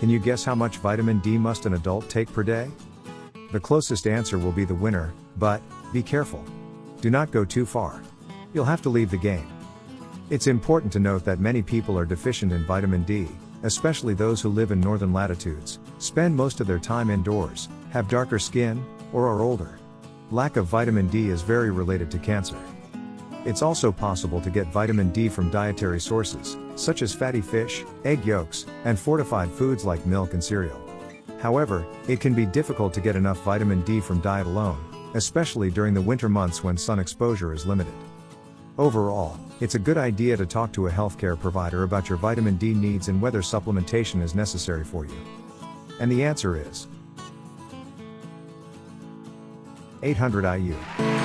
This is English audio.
Can you guess how much vitamin D must an adult take per day? The closest answer will be the winner, but, be careful. Do not go too far. You'll have to leave the game. It's important to note that many people are deficient in vitamin D, especially those who live in northern latitudes, spend most of their time indoors, have darker skin, or are older. Lack of vitamin D is very related to cancer. It's also possible to get vitamin D from dietary sources, such as fatty fish, egg yolks, and fortified foods like milk and cereal. However, it can be difficult to get enough vitamin D from diet alone, especially during the winter months when sun exposure is limited. Overall, it's a good idea to talk to a healthcare provider about your vitamin D needs and whether supplementation is necessary for you. And the answer is 800 IU.